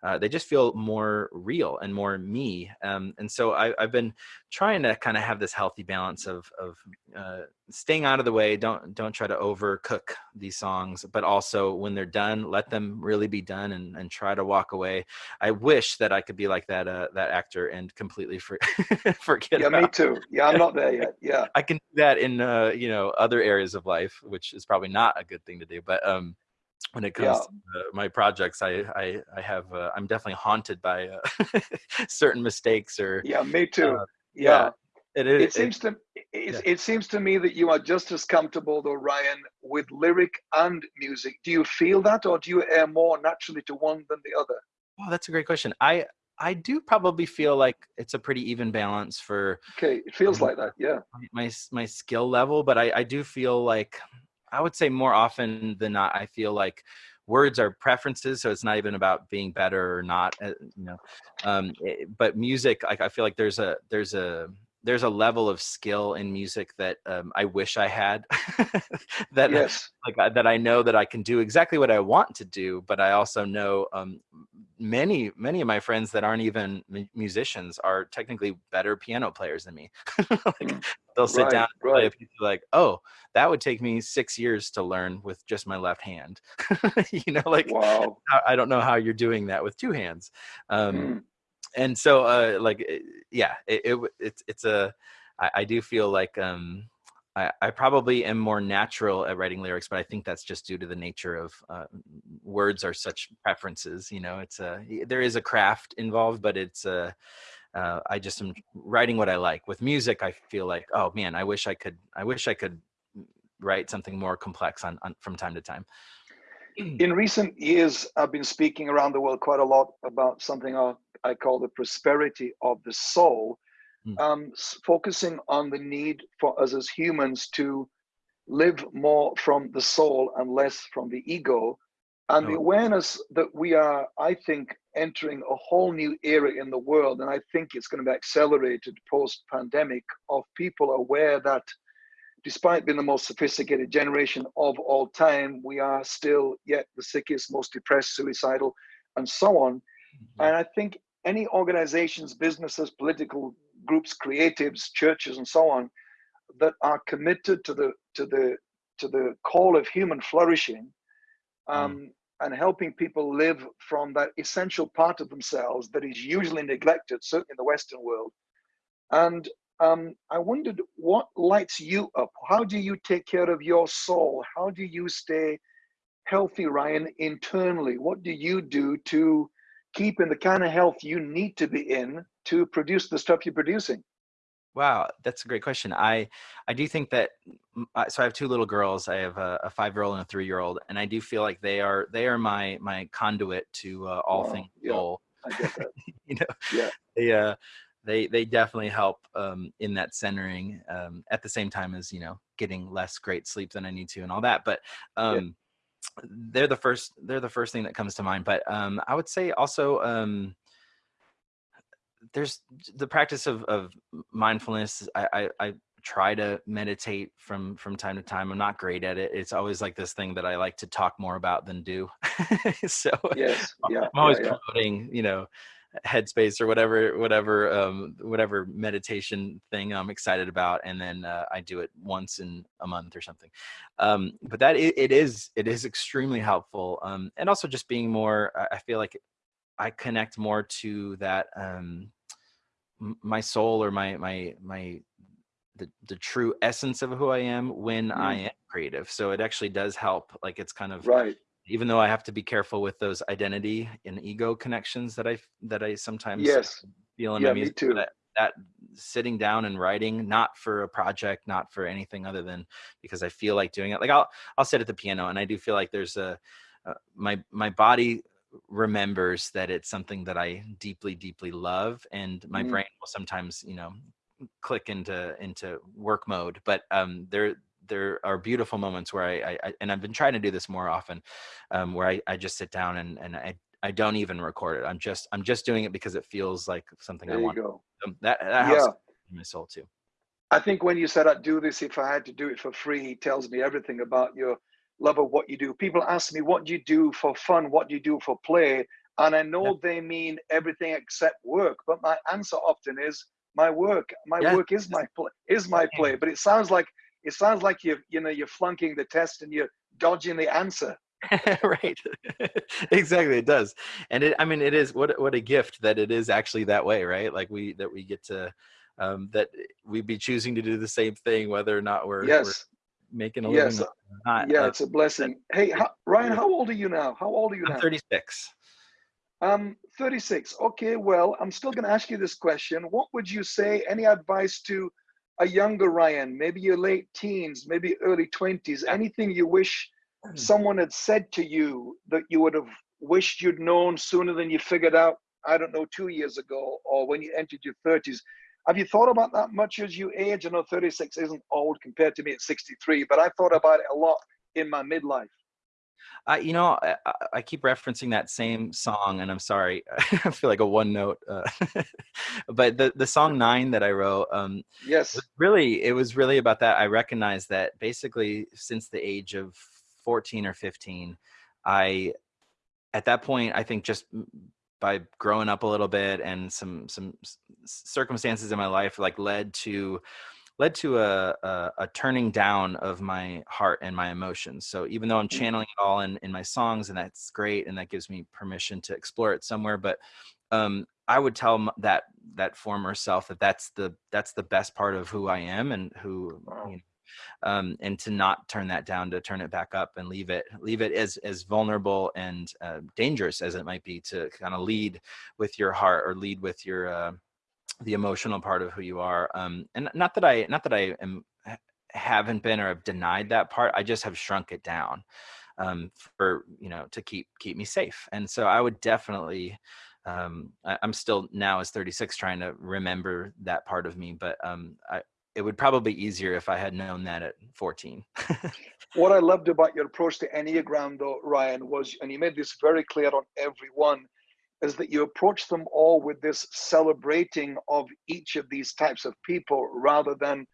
uh, they just feel more real and more me. Um, and so I, have been trying to kind of have this healthy balance of, of uh, staying out of the way. Don't don't try to overcook these songs, but also when they're done, let them really be done and, and try to walk away. I wish that I could be like that uh, that actor and completely for, forget. Yeah, about me too. Yeah, I'm not there yet. Yeah, I can do that in uh, you know other areas of life, which is probably not a good thing to do. But um, when it comes yeah. to uh, my projects i i, I have uh, i'm definitely haunted by uh, certain mistakes or yeah me too uh, yeah. yeah it, it, it seems to it, yeah. it seems to me that you are just as comfortable though ryan with lyric and music do you feel that or do you air more naturally to one than the other oh that's a great question i I do probably feel like it's a pretty even balance for. Okay, it feels um, like that, yeah. My my skill level, but I I do feel like I would say more often than not, I feel like words are preferences so it's not even about being better or not uh, you know um, it, eh, but music like i feel like there's a there's a there's a level of skill in music that um, I wish I had. that yes. like that I know that I can do exactly what I want to do, but I also know um, many many of my friends that aren't even musicians are technically better piano players than me. like, mm. they'll sit right, down and play a piece like, oh, that would take me six years to learn with just my left hand. you know, like wow. I don't know how you're doing that with two hands. Um, mm and so uh like eh, yeah it, it it's it's a I, I do feel like um I, I probably am more natural at writing lyrics, but I think that's just due to the nature of uh, words are such preferences. You know, it's a there is a craft involved, but it's a uh, I just am writing what I like. With music, I feel like oh man, I wish I could I wish I could write something more complex on, on from time to time. In recent years, I've been speaking around the world quite a lot about something I call the prosperity of the soul, mm. um, focusing on the need for us as humans to live more from the soul and less from the ego. And oh. the awareness that we are, I think, entering a whole new era in the world, and I think it's going to be accelerated post pandemic, of people aware that despite being the most sophisticated generation of all time, we are still yet the sickest, most depressed, suicidal, and so on. Mm-hmm. And I think any organizations, businesses, political groups, creatives, churches, and so on, that are committed to the to the to the call of human flourishing, mm. um, mm. and helping people live from that essential part of themselves that is usually neglected, certainly in the Western world, and um, I wondered what lights you up. How do you take care of your soul? How do you stay healthy, Ryan, internally? What do you do to keep in the kind of health you need to be in to produce the stuff you're producing? Wow, that's a great question. I I do think that so I have two little girls. I have a, a five-year-old and a three-year-old, and I do feel like they are they are my my conduit to uh, all wow, things yeah, soul. I get that. you know, yeah. They uh, they they definitely help um, in that centering. Um, at the same time as you know getting less great sleep than I need to and all that, but um. They're the first they're the first thing that comes to mind. But um, I would say also um, there's the practice of, of mindfulness. I, I, I try to meditate from from time to time. I'm not great at it. It's always like this thing that I like to talk more about than do. so yes, yeah, I'm always yeah, promoting, you know, headspace or whatever whatever um whatever meditation thing i'm excited about and then uh, i do it once in a month or something um but that it, it is it is extremely helpful um and also just being more i feel like i connect more to that um my soul or my my my the, the true essence of who I am when mm. I am creative. So it actually does help. Like it's kind of right. Even though I have to be careful with those identity and ego connections that I that I sometimes yes feel in yeah, my music. Me too. That, that sitting down and writing, not for a project, not for anything other than because I feel like doing it. Like I'll I'll sit at the piano and I do feel like there's a uh, my my body remembers that it's something that I deeply, deeply love, and my mm. brain will sometimes, you know, click into into work mode. But um, there there are beautiful moments where I, I, and I've been trying to do this more often, um, where I, I just sit down and and I I don't even record it. I'm just I'm just doing it because it feels like something there I want. Go. Um, that that helps yeah. my soul too. I think when you said I'd do this if I had to do it for free, he tells me everything about your love of what you do. People ask me, what do you do for fun? What do you do for play? And I know yeah. they mean everything except work, but my answer often is my work. My yeah. work is my play, is my play. But it sounds like it sounds like you you know you're flunking the test and you're dodging the answer. right exactly it does and it i mean it is what what a gift that it is actually that way right like we that we get to um that we'd be choosing to do the same thing whether or not we're, yes making a yes. living. Not, yeah, uh, it's a blessing. Hey, how, Ryan, how old are you now? How old are you I'm now? 36. Um, 36. Okay, well, I'm still going to ask you this question. What would you say, any advice to a younger Ryan, maybe your late teens, maybe early 20s, anything you wish hmm. someone had said to you that you would have wished you'd known sooner than you figured out, I don't know, two years ago or when you entered your 30s? Have you thought about that much as you age? I know 36 isn't old compared to me at 63, but I thought about it a lot in my midlife. Uh, you know, I, I, keep referencing that same song, and I'm sorry, I feel like a one note. Uh, but the the song nine that I wrote, um, yes, really, it was really about that. I recognize that basically since the age of 14 or 15, I, at that point, I think just by growing up a little bit and some some circumstances in my life like led to led to a, a, a turning down of my heart and my emotions so even though i'm mm. channeling it all in in my songs and that's great and that gives me permission to explore it somewhere but um i would tell that that former self that that's the that's the best part of who i am and who wow. you know, um, and to not turn that down to turn it back up and leave it leave it as as vulnerable and uh, dangerous as it might be to kind of lead with your heart or lead with your uh, the emotional part of who you are um, and not that i not that i am haven't been or have denied that part i just have shrunk it down um, for you know to keep keep me safe and so i would definitely um, I, am still now as 36 trying to remember that part of me but um, I, it would probably be easier if I had known that at 14. what I loved about your approach to Enneagram, though, Ryan, was, and you made this very clear on every one, is that you approach them all with this celebrating of each of these types of people rather than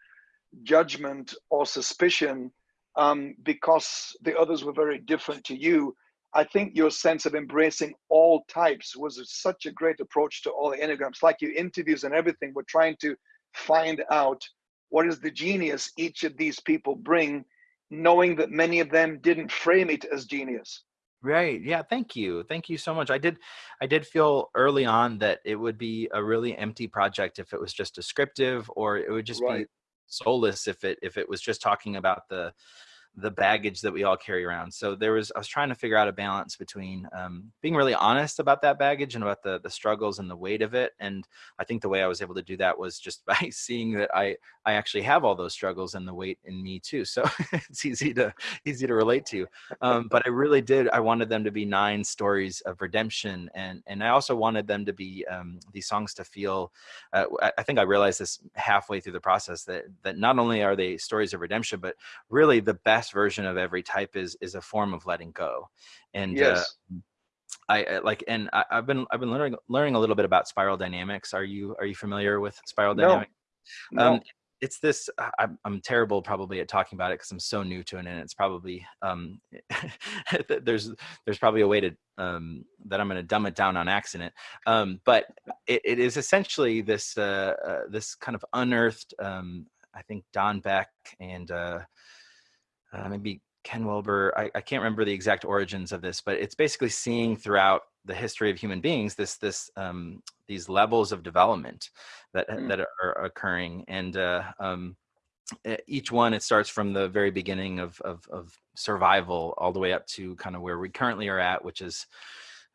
judgment or suspicion um, because the others were very different to you. I think your sense of embracing all types was such a great approach to all the Enneagrams. Like your interviews and everything, we're trying to find out what is the genius each of these people bring, knowing that many of them didn't frame it as genius. Right. Yeah. Thank you. Thank you so much. I did. I did feel early on that it would be a really empty project if it was just descriptive, or it would just Right. be soulless if it if it was just talking about the the baggage that we all carry around. So there was I was trying to figure out a balance between um, being really honest about that baggage and about the the struggles and the weight of it. And I think the way I was able to do that was just by seeing that I I actually have all those struggles and the weight in me too. So it's easy to easy to relate to. Um, but I really did. I wanted them to be nine stories of redemption, and and I also wanted them to be um, these songs to feel. Uh, I I think I realized this halfway through the process that that not only are they stories of redemption, but really the best version of every type is is a form of letting go. And uh, Yes. I, I like, and I, I've been I've been learning learning a little bit about spiral dynamics. Are you are you familiar with spiral No. dynamics? No. Um, it's this. I'm I'm terrible probably at talking about it because I'm so new to it, and it's probably um, there's there's probably a way to um, that I'm going to dumb it down on accident. Um, but it, it is essentially this uh, uh, this kind of unearthed. Um, I think Don Beck and uh, uh, maybe Ken Wilber. I, I can't remember the exact origins of this, but it's basically seeing throughout the history of human beings this this um, these levels of development that Mm. that are occurring, and uh, um, each one it starts from the very beginning of, of of survival all the way up to kind of where we currently are at, which is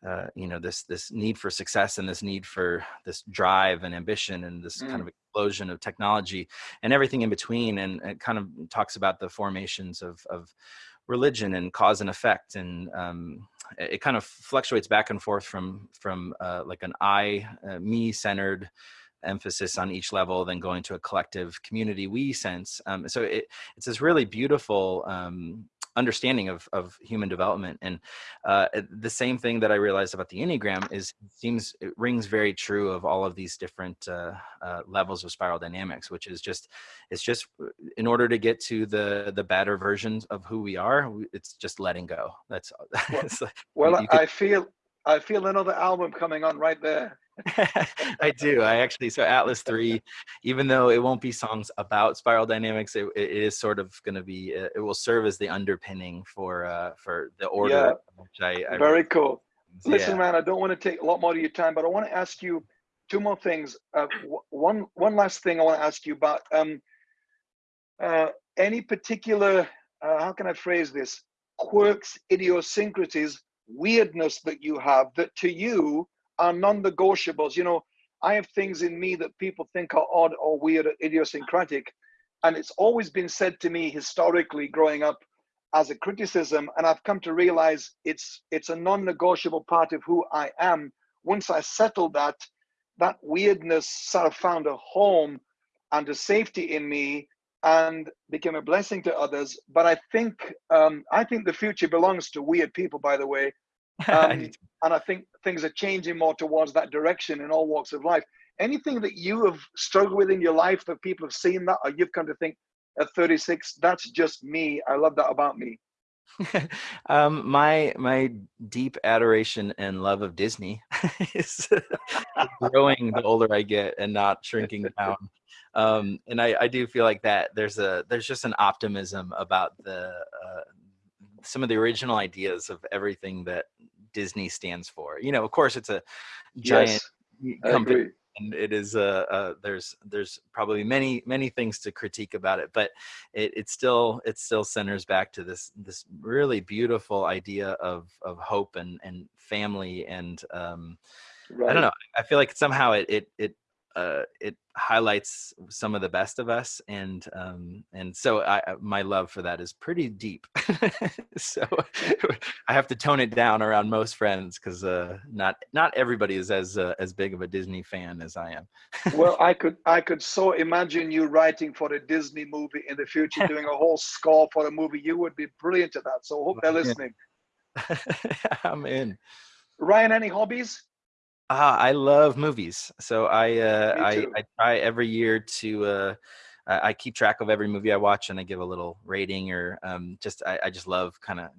uh, you know this this need for success and this need for this drive and ambition and this kind Mm. of explosion of technology and everything in between and it kind of talks about the formations of of religion and cause and effect and um, it it kind of fluctuates back and forth from from uh, like an i uh, me centered emphasis on each level then going to a collective community we sense um, so it, it's this really beautiful um, understanding of, of human development and uh, the same thing that i realized about the enneagram is it seems it rings very true of all of these different uh, uh, levels of spiral dynamics which is just it's just in order to get to the the better versions of who we are it's just letting go. That's it's like- Well, could- I feel I feel another album coming on right there. I do. I actually so Atlas three, even though it won't be songs about spiral dynamics, it, it is sort of going to be. uh, It will serve as the underpinning for uh, for the order. Yeah. Which I, I Very cool. yeah. Listen, man, I don't want to take a lot more of your time, but I want to ask you two more things. Uh, one one last thing I want to ask you about. Um, uh, any particular, uh, how can I phrase this? Quirks, idiosyncrasies, weirdness that you have that to you are non-negotiables. You know, I have things in me that people think are odd or weird or idiosyncratic, and it's always been said to me historically growing up as a criticism and i've come to realize it's it's a non-negotiable part of who i am once i settled that that weirdness sort of found a home and a safety in me and became a blessing to others. But i think um, i think the future belongs to weird people by the way. Um, and i think things are changing more towards that direction in all walks of life. Anything that you have struggled with in your life that people have seen that or you've come to think at 36 that's just me. I love that about me. Um, my my deep adoration and love of Disney is growing the older I get and not shrinking down. Um, and I, I do feel like that there's a there's just an optimism about the uh, some of the original ideas of everything that Disney stands for. You know, of course, it's a giant yes company and it is uh, uh there's there's probably many many things to critique about it but it, it still it still centers back to this this really beautiful idea of of hope and and family and um right i don't know i feel like somehow it it it uh, it highlights some of the best of us, and um, and so I, I- my love for that is pretty deep. so I have to tone it down around most friends because uh, not not everybody is as uh, as big of a Disney fan as I am. well i could i could so imagine you writing for a disney movie in the future doing a whole score for a movie you would be brilliant at that so hope they're listening I'm in. ryan any hobbies Ah, I love movies. So I uh, I. I try every year to uh, I, I keep track of every movie I watch and I give a little rating or um, just I, I just love kind of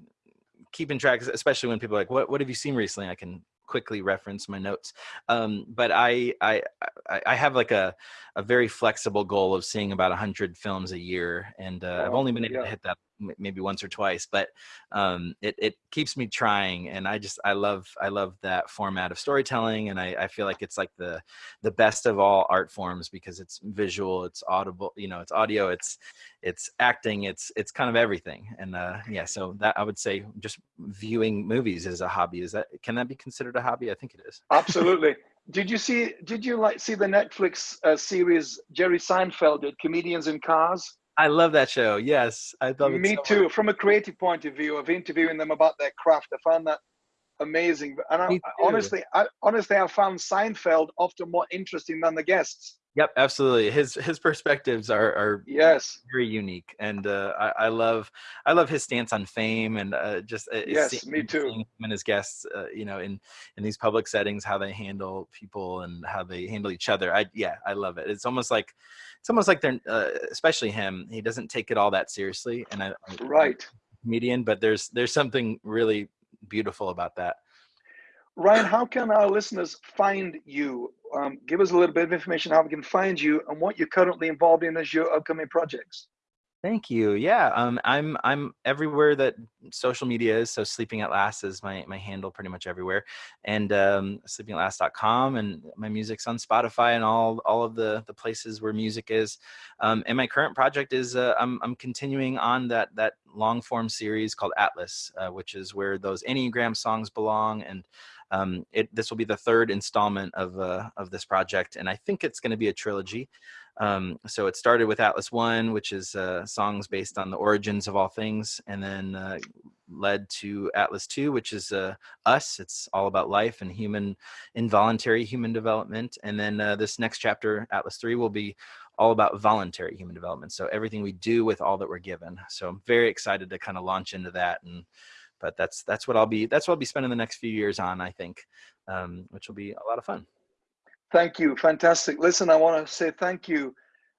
keeping track, especially when people are like, "What what have you seen recently?" I can quickly reference my notes. Um, but I, I I I have like a a very flexible goal of seeing about hundred films a year, and uh, I've only been able yeah. to hit that maybe once or twice, but um, it it keeps me trying, and I just I love I love that format of storytelling, and I, I feel like it's like the the best of all art forms because it's visual, it's audible, you know, it's audio, it's it's acting, it's it's kind of everything, and uh, yeah, so that I would say just viewing movies is a hobby. Is that can that be considered a hobby? I think it is. Absolutely. did you see? Did you like see the Netflix uh, series Jerry Seinfeld did, Comedians in Cars? I love that show. Yes, I love it. Me so too. much. From a creative point of view, of interviewing them about their craft, I found that amazing. And I, honestly, I, honestly, I found Seinfeld often more interesting than the guests. Yep, absolutely. His his perspectives are are yes very unique, and uh, I, I love I love his stance on fame and uh, just uh, yes, me too. Him and his guests, uh, you know, in in these public settings, how they handle people and how they handle each other. I yeah, I love it. It's almost like it's almost like they're uh, especially him. He doesn't take it all that seriously, and I right comedian, but there's there's something really beautiful about that. Ryan, how can our listeners find you? Um, give us a little bit of information how we can find you and what you're currently involved in as your upcoming projects. Thank you. Yeah, um, I'm I'm everywhere that social media is. So sleeping at last is my my handle pretty much everywhere, and um, sleepingatlast.com, and my music's on Spotify and all all of the the places where music is. Um, and my current project is uh, I'm I'm continuing on that that long form series called Atlas, uh, which is where those Enneagram songs belong and um, it, this will be the third installment of, uh, of this project, and I think it's going to be a trilogy. Um, so it started with Atlas One, which is uh, songs based on the origins of all things, and then uh, led to Atlas Two, which is uh, us. It's all about life and human, involuntary human development. And then uh, this next chapter, Atlas Three, will be all about voluntary human development. So everything we do with all that we're given. So I'm very excited to kind of launch into that and but that's that's what I'll be that's what I'll be spending the next few years on I think um, which will be a lot of fun. Thank you. Fantastic. Listen I want to say thank you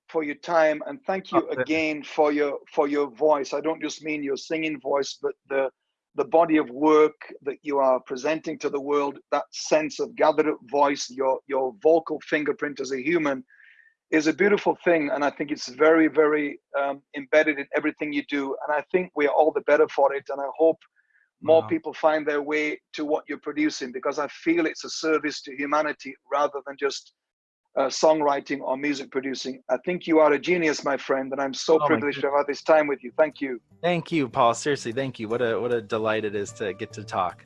for your time and thank you again for your for your voice. I don't just mean your singing voice but the the body of work that you are presenting to the world that sense of gathered up voice your your vocal fingerprint as a human is a beautiful thing and i think it's very very um, embedded in everything you do and i think we're all the better for it and i hope more wow. people find their way to what you're producing because I feel it's a service to humanity rather than just uh, songwriting or music producing. I think you are a genius, my friend, and I'm so oh privileged to have had this time with you. Thank you. Thank you, Paul. Seriously, thank you. What a what a delight it is to get to talk.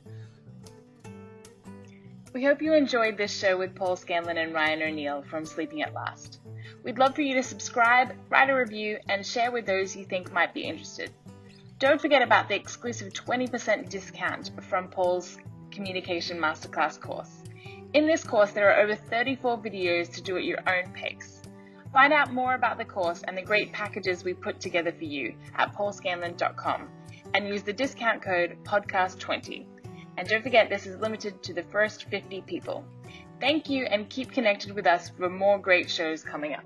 We hope you enjoyed this show with Paul Scanlon and Ryan O'Neal from Sleeping at Last. We'd love for you to subscribe, write a review, and share with those you think might be interested. Don't forget about the exclusive 20% discount from Paul's Communication Masterclass course. In this course, there are over 34 videos to do at your own pace. Find out more about the course and the great packages we put together for you at paulscanlon.com and use the discount code PODCAST20. And don't forget, this is limited to the first 50 people. Thank you and keep connected with us for more great shows coming up.